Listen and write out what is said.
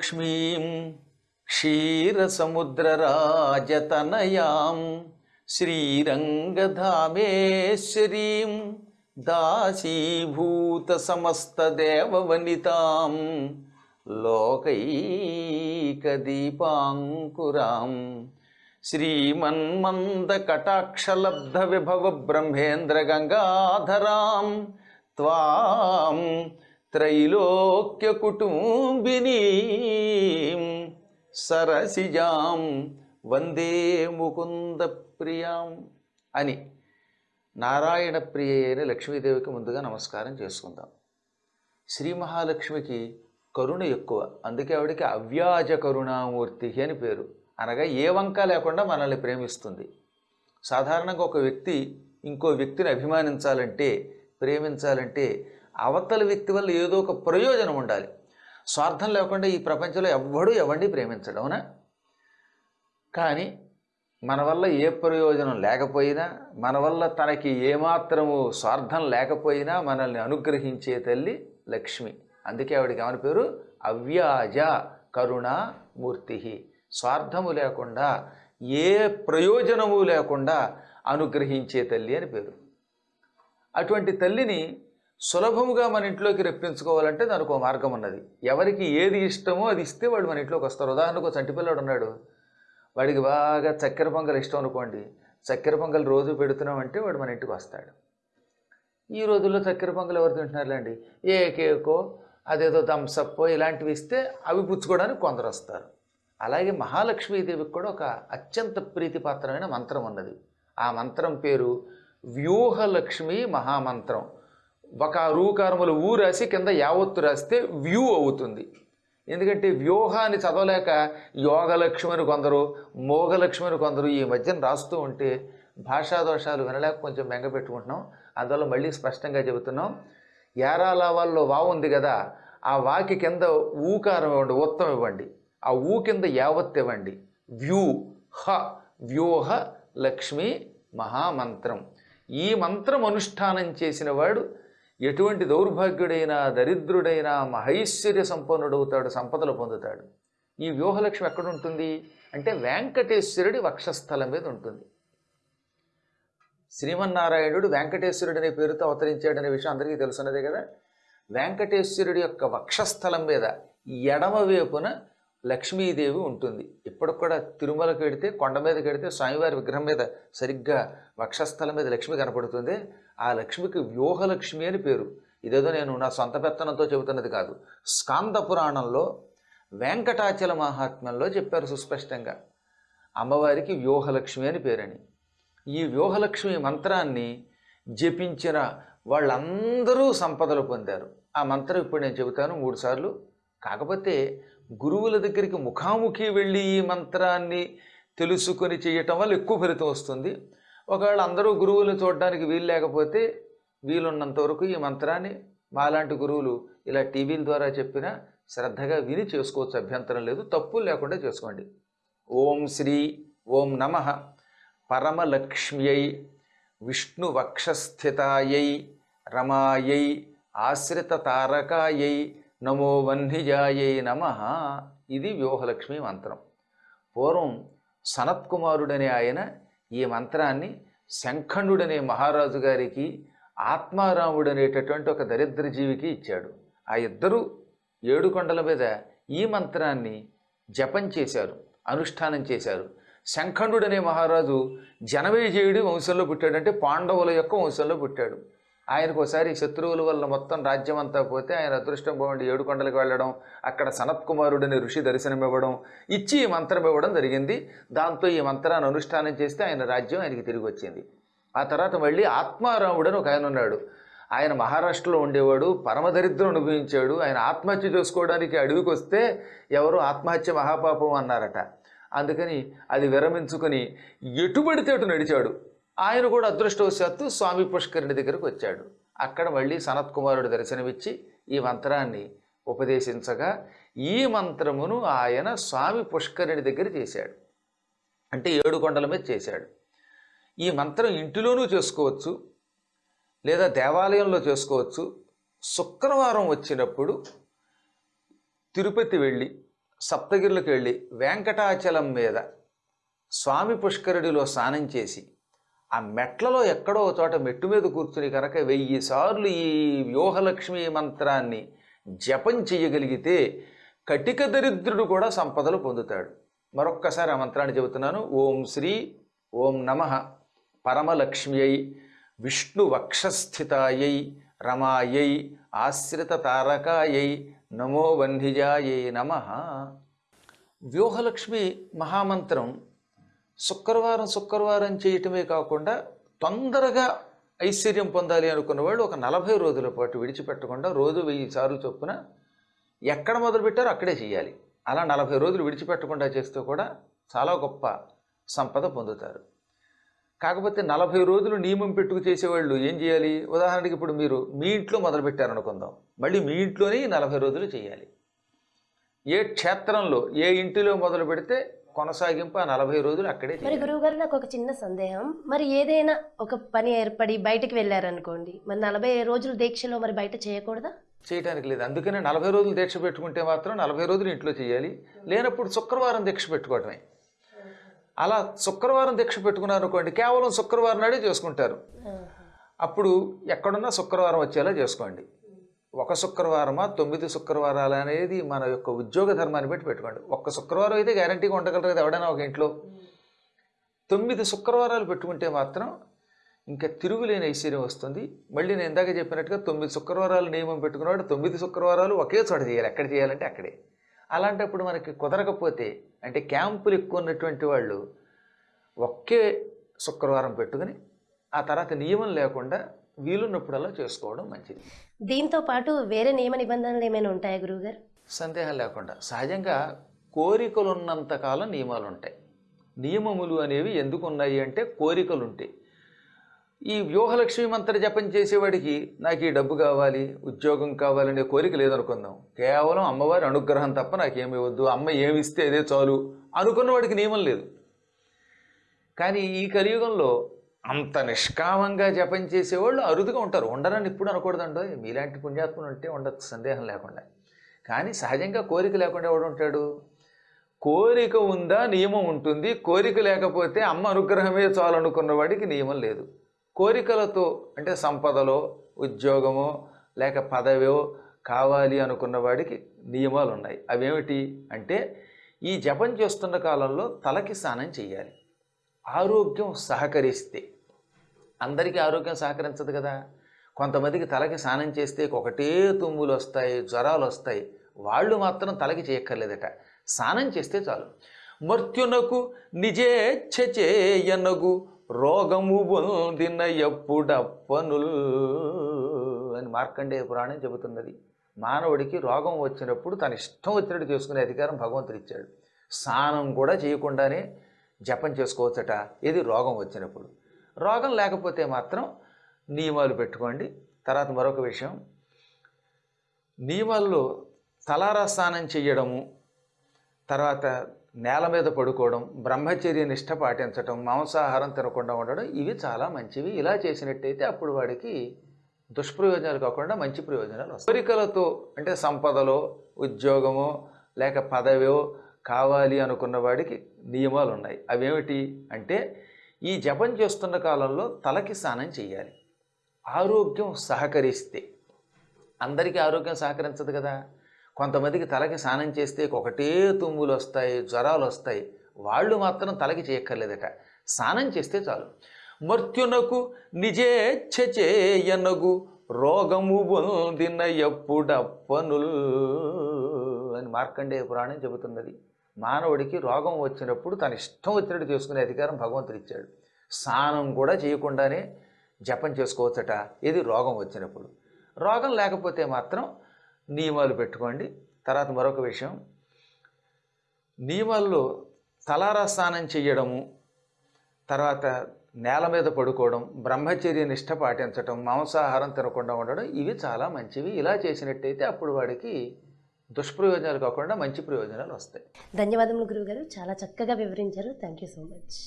లక్ష్మీం క్షీరసముద్రరాజతనయాం శ్రీరంగధామేశ్వరీం దాసీభూత సమస్తదేవవనితాం లోకైకదీపాంకురాం శ్రీమన్మందకటాక్షలబ్ధ త్రైలోక్య కుటుంబిని సరసిజాం వందే ముకుంద ప్రియాం అని నారాయణ ప్రియ అయిన లక్ష్మీదేవికి ముందుగా నమస్కారం చేసుకుందాం. శ్రీ మహాలక్ష్మికి కరుణ ఎక్కువ. అందుకే ఆవిడకి అవ్యాజ కరుణామూర్తి అని పేరు. అనగా ఏ వంక లేకుండా మనల్ని ప్రేమిస్తుంది. సాధారణంగా ఒక వ్యక్తి ఇంకో వ్యక్తిని అభిమానించాలంటే ప్రేమించాలంటే అవతల వ్యక్తి వల్ల ఏదో ఒక ప్రయోజనం ఉండాలి. స్వార్థం లేకుండా ఈ ప్రపంచంలో ఎవ్వడూ ఎవరిని ప్రేమించడం అవునా? కానీ మన వల్ల ఏ ప్రయోజనం లేకపోయినా మన వల్ల తనకి ఏమాత్రము స్వార్థం లేకపోయినా మనల్ని అనుగ్రహించే తల్లి లక్ష్మి. అందుకే ఆవిడకి ఏమని పేరు? అవ్యాజ కరుణామూర్తి స్వార్థము లేకుండా ఏ ప్రయోజనము లేకుండా అనుగ్రహించే తల్లి అని పేరు. అటువంటి తల్లిని సులభముగా మన ఇంట్లోకి రప్పించుకోవాలంటే దానికి ఒక మార్గం ఉన్నది. ఎవరికి ఏది ఇష్టమో అది ఇస్తే వాడు మన ఇంట్లోకి వస్తారు. ఉదాహరణకు ఒక చంటి ఉన్నాడు. వాడికి బాగా చక్కెర పొంగల్ ఇష్టం అనుకోండి. చక్కెర పొంగల్ రోజు పెడుతున్నామంటే వాడు మన ఇంటికి వస్తాడు. ఈ రోజుల్లో చక్కెర పొంగల్ ఎవరు తింటున్నారులేండి ఏ కేకో అదేదో థమ్సప్పో ఇలాంటివి ఇస్తే అవి పుచ్చుకోవడానికి కొందరు వస్తారు. అలాగే మహాలక్ష్మీదేవికి కూడా ఒక అత్యంత ప్రీతిపాత్రమైన మంత్రం ఉన్నది. ఆ మంత్రం పేరు వ్యూహలక్ష్మి మహామంత్రం. ఒక రూకారములు ఊ రాసి కింద యావత్తు రాస్తే వ్యూ అవుతుంది. ఎందుకంటే వ్యూహాన్ని చదవలేక యోగలక్ష్మి అని కొందరు మోగలక్ష్మి అని కొందరు ఈ మధ్యన రాస్తూ ఉంటే భాషా దోషాలు వినలేక కొంచెం మెంగపెట్టుకుంటున్నాం అందువల్ల మళ్ళీ స్పష్టంగా చెబుతున్నాం. యారాలావాల్లో వా ఉంది కదా ఆ వాకి కింద ఊకారం ఇవ్వండి ఉత్తం ఇవ్వండి. ఆ ఊ కింద యావత్ ఇవ్వండి. వ్యూ హ వ్యూహ లక్ష్మి మహామంత్రం. ఈ మంత్రం అనుష్ఠానం చేసిన వాడు ఎటువంటి దౌర్భాగ్యుడైనా దరిద్రుడైనా మహైశ్వర్య సంపన్నుడవుతాడు సంపదలు పొందుతాడు. ఈ వ్యూహలక్ష్మి ఎక్కడ ఉంటుంది అంటే వెంకటేశ్వరుడి వక్షస్థలం మీద ఉంటుంది. శ్రీమన్నారాయణుడు వెంకటేశ్వరుడు అనే పేరుతో అవతరించాడనే విషయం అందరికీ తెలుసున్నదే కదా? వెంకటేశ్వరుడి యొక్క వక్షస్థలం మీద ఎడమ వైపున లక్ష్మీదేవి ఉంటుంది. ఇప్పటికి కూడా తిరుమలకు వెడితే కొండ మీదకి వెడితే స్వామివారి విగ్రహం మీద సరిగ్గా వక్షస్థలం మీద లక్ష్మి కనపడుతుంది. ఆ లక్ష్మికి వ్యూహలక్ష్మి అని పేరు. ఇదేదో నేను నా సొంత పెత్తనంతో చెబుతున్నది కాదు. స్కాంద పురాణంలో వెంకటాచల మహాత్మ్యంలో చెప్పారు సుస్పష్టంగా. అమ్మవారికి వ్యూహలక్ష్మి అని పేరని. ఈ వ్యూహలక్ష్మి మంత్రాన్ని జపించిన వాళ్ళందరూ సంపదలు పొందారు. ఆ మంత్రం ఇప్పుడు నేను చెబుతాను మూడుసార్లు కాకపోతే గురువుల దగ్గరికి ముఖాముఖి వెళ్ళి ఈ మంత్రాన్ని తెలుసుకొని చేయటం వల్ల ఎక్కువ ఫలితం వస్తుంది. ఒకవేళ అందరూ గురువులను చూడడానికి వీలు లేకపోతే వీలున్నంత వరకు ఈ మంత్రాన్ని మాలాంటి గురువులు ఇలా టీవీల ద్వారా చెప్పినా శ్రద్ధగా విని చేసుకోవచ్చు. అభ్యంతరం లేదు. తప్పులు లేకుండా చేసుకోండి. ఓం శ్రీ ఓం నమ. పరమలక్ష్మ్యై విష్ణువక్షస్థితాయై రమాయై ఆశ్రిత తారకాయై నమో వన్నిజాయై నమ. ఇది వ్యూహలక్ష్మి మంత్రం. పూర్వం సనత్కుమారుడనే ఆయన ఈ మంత్రాన్ని శంఖండుడనే మహారాజు గారికి ఆత్మారాముడు అనేటటువంటి ఒక దరిద్ర జీవికి ఇచ్చాడు. ఆ ఇద్దరు ఏడు కొండల మీద ఈ మంత్రాన్ని జపం చేశారు అనుష్ఠానం చేశారు. శంఖండుడనే మహారాజు జనమేజయుడి వంశంలో పుట్టాడంటే పాండవుల యొక్క వంశంలో పుట్టాడు. ఆయనకు ఒకసారి శత్రువుల వల్ల మొత్తం రాజ్యం అంతా పోతే ఆయన అదృష్టం బాగుండి ఏడుకొండలకు వెళ్ళడం అక్కడ సనత్కుమారుడిని ఋషి దర్శనం ఇవ్వడం ఇచ్చి ఈ మంత్రం ఇవ్వడం జరిగింది. దాంతో ఈ మంత్రాన్ని అనుష్ఠానం చేస్తే ఆయన రాజ్యం ఆయనకి తిరిగి వచ్చింది ఆ తర్వాత మళ్ళీ ఆత్మారాముడు అని ఒక ఆయన ఉన్నాడు. ఆయన మహారాష్ట్రలో ఉండేవాడు పరమదరిద్రం అనుభవించాడు. ఆయన ఆత్మహత్య చేసుకోవడానికి అడవికి వస్తే ఎవరు ఆత్మహత్య మహాపాపం అన్నారట. అందుకని అది విరమించుకొని ఎటుబడితే అటు నడిచాడు. ఆయన కూడా అదృష్టవశాత్తు స్వామి పుష్కరుని దగ్గరకు వచ్చాడు. అక్కడ మళ్ళీ సనత్ కుమారుడు దర్శనమిచ్చి ఈ మంత్రాన్ని ఉపదేశించగా ఈ మంత్రమును ఆయన స్వామి పుష్కరుని దగ్గర చేశాడు. అంటే ఏడు కొండల మీద చేశాడు. ఈ మంత్రం ఇంటిలోనూ చేసుకోవచ్చు లేదా దేవాలయంలో చేసుకోవచ్చు. శుక్రవారం వచ్చినప్పుడు తిరుపతి వెళ్ళి సప్తగిరులకు వెళ్ళి వెంకటాచలం మీద స్వామి పుష్కరుడిలో స్నానం చేసి ఆ మెట్లలో ఎక్కడో చోట మెట్టు మీద కూర్చుని కనుక వెయ్యి సార్లు ఈ వ్యూహలక్ష్మి మంత్రాన్ని జపం చేయగలిగితే కటిక దరిద్రుడు కూడా సంపదలు పొందుతాడు. మరొక్కసారి ఆ మంత్రాన్ని చెబుతున్నాను. ఓం శ్రీ ఓం నమ. పరమలక్ష్మ్యై విష్ణు వక్షస్థితాయై రమాయై ఆశ్రిత తారకాయై నమో వన్హిజాయై నమ. వ్యూహలక్ష్మి మహామంత్రం శుక్రవారం శుక్రవారం చేయటమే కాకుండా తొందరగా ఐశ్వర్యం పొందాలి అనుకున్న వాళ్ళు ఒక నలభై రోజుల పాటు విడిచిపెట్టకుండా రోజు వెయ్యి సార్లు చొప్పున ఎక్కడ మొదలుపెట్టారో అక్కడే చేయాలి. అలా నలభై రోజులు విడిచిపెట్టకుండా చేస్తూ కూడా చాలా గొప్ప సంపద పొందుతారు. కాకపోతే నలభై రోజులు నియమం పెట్టుకు చేసేవాళ్ళు ఏం చేయాలి? ఉదాహరణకి ఇప్పుడు మీరు మీ ఇంట్లో మొదలుపెట్టారనుకుందాం. మళ్ళీ మీ ఇంట్లోనే ఈ నలభై రోజులు చేయాలి. ఏ క్షేత్రంలో ఏ ఇంటిలో మొదలు పెడితే కొనసాగింపు ఆ నలభై రోజులు అక్కడే మరి గురువు గారు నాకు ఒక చిన్న సందేహం. మరి ఏదైనా ఒక పని ఏర్పడి బయటికి వెళ్ళారనుకోండి మరి నలభై రోజుల దీక్షలో మరి బయట చేయకూడదా? చేయడానికి లేదు. అందుకనే నలభై రోజులు దీక్ష పెట్టుకుంటే మాత్రం నలభై రోజులు ఇంట్లో చేయాలి. లేనప్పుడు శుక్రవారం దీక్ష పెట్టుకోవటమే. అలా శుక్రవారం దీక్ష పెట్టుకున్నారు అనుకోండి కేవలం శుక్రవారం నాడే చేసుకుంటారు. అప్పుడు ఎక్కడున్నా శుక్రవారం వచ్చేలా చేసుకోండి. ఒక శుక్రవారమా? తొమ్మిది శుక్రవారాలు అనేది మన యొక్క ఉద్యోగ ధర్మాన్ని బట్టి పెట్టుకోండి. ఒక్క శుక్రవారం అయితే గ్యారంటీగా ఉండగలరు కదా ఎవడైనా ఒక ఇంట్లో. తొమ్మిది శుక్రవారాలు పెట్టుకుంటే మాత్రం ఇంకా తిరుగులేని ఐశ్వర్యం వస్తుంది. మళ్ళీ నేను ఇందాక చెప్పినట్టుగా తొమ్మిది శుక్రవారాలు నియమం పెట్టుకున్నవాడు తొమ్మిది శుక్రవారాలు ఒకే చోట చేయాలి. ఎక్కడ చేయాలంటే అక్కడే. అలాంటప్పుడు మనకి కుదరకపోతే అంటే క్యాంపులు ఎక్కువ ఉన్నటువంటి వాళ్ళు ఒకే శుక్రవారం పెట్టుకుని ఆ తర్వాత నియమం లేకుండా వీలున్నప్పుడల్లా చేసుకోవడం మంచిది. దీంతో పాటు వేరే నియమ నిబంధనలు ఏమైనా ఉంటాయా గురువు గారు సందేహం లేకుండా. సహజంగా కోరికలు ఉన్నంతకాలం నియమాలు ఉంటాయి నియమములు అనేవి ఎందుకు ఉన్నాయి అంటే కోరికలు ఉంటాయి ఈ వ్యూహలక్ష్మి మంత్ర జపం చేసేవాడికి నాకు ఈ డబ్బు కావాలి ఉద్యోగం కావాలనే కోరిక లేదనుకుందాం. కేవలం అమ్మవారి అనుగ్రహం తప్ప నాకేమి వద్దు అమ్మ ఏమిస్తే అదే చాలు అనుకున్నవాడికి నియమం లేదు. కానీ ఈ కలియుగంలో అంత నిష్కామంగా జపం చేసేవాళ్ళు అరుదుగా ఉంటారు. ఉండరని ఇప్పుడు అనకూడదండో మీలాంటి పుణ్యాత్ములు ఉంటే ఉండదు సందేహం లేకుండా. కానీ సహజంగా కోరిక లేకుండా ఎవడు ఉంటాడు? కోరిక ఉందా? నియమం ఉంటుంది. కోరిక లేకపోతే అమ్మ అనుగ్రహమే చాలనుకున్న వాడికి నియమం లేదు. కోరికలతో అంటే సంపదలో ఉద్యోగమో లేక పదవో కావాలి అనుకున్న వాడికి నియమాలు ఉన్నాయి. అవేమిటి అంటే ఈ జపం చేస్తున్న కాలంలో తలకి స్నానం చేయాలి. ఆరోగ్యం సహకరిస్తే. అందరికీ ఆరోగ్యం సహకరించదు కదా. కొంతమందికి తలకి స్నానం చేస్తే ఒకటే తుమ్ములు వస్తాయి జ్వరాలు వస్తాయి. వాళ్ళు మాత్రం తలకి చేయక్కర్లేదట. స్నానం చేస్తే చాలు. మర్త్యునకు నిజేచ్ఛ చేయనగు రోగము పొందిన ఎప్పుడప్పనుల్ అని మార్కండేయ పురాణం చెబుతున్నది. మానవుడికి రోగం వచ్చినప్పుడు తన ఇష్టం వచ్చినట్టు చేసుకునే అధికారం భగవంతుడు ఇచ్చాడు. స్నానం కూడా చేయకుండానే జపం చేసుకోవచ్చట. ఇది రోగం వచ్చినప్పుడు. రోగం లేకపోతే మాత్రం నియమాలు పెట్టుకోండి. తర్వాత మరొక విషయం. నియమాల్లో తలారా స్నానం చేయడము తర్వాత నేల మీద పడుకోవడం బ్రహ్మచర్య నిష్ట పాటించడం మాంసాహారం తినకుండా ఉండడం ఇవి చాలా మంచివి. ఇలా చేసినట్టయితే అప్పుడు వాడికి దుష్ప్రయోజనాలు కాకుండా మంచి ప్రయోజనాలు వస్తాయి. కోరికలతో అంటే సంపదలో ఉద్యోగమో లేక పదవో కావాలి అనుకున్న వాడికి నియమాలు ఉన్నాయి అవేమిటి అంటే ఈ జపం చేస్తున్న కాలంలో తలకి స్నానం చేయాలి. ఆరోగ్యం సహకరిస్తే. అందరికీ ఆరోగ్యం సహకరించదు కదా. కొంతమందికి తలకి స్నానం చేస్తే ఒకటే తుమ్ములు వస్తాయి జ్వరాలు వస్తాయి. వాళ్ళు మాత్రం తలకి చేయక్కర్లేదట. స్నానం చేస్తే చాలు. మర్త్యునకు నిజేచ్ఛచేయనగు రోగము పొందిన ఎప్పుడప్పనుల్ అని మార్కండేయ పురాణం చెబుతున్నది. మానవుడికి రోగం వచ్చినప్పుడు తన ఇష్టం వచ్చినట్టు చేసుకునే అధికారం భగవంతుడు ఇచ్చాడు. స్నానం కూడా చేయకుండానే జపం చేసుకోవచ్చట. ఇది రోగం వచ్చినప్పుడు. రోగం లేకపోతే మాత్రం నియమాలు పెట్టుకోండి. తర్వాత మరొక విషయం. నియమాల్లో తలారా స్నానం చేయడము తర్వాత నేల మీద పడుకోవడం బ్రహ్మచర్య నిష్ట పాటించడం మాంసాహారం తినకుండా ఉండడం ఇవి చాలా మంచివి. ఇలా చేసినట్టయితే అప్పుడు వాడికి దుష్ప్రయోజనాలు కాకుండా మంచి ప్రయోజనాలు వస్తాయి. ధన్యవాదములు గురువు గారు చాలా చక్కగా వివరించారు. Thank you so much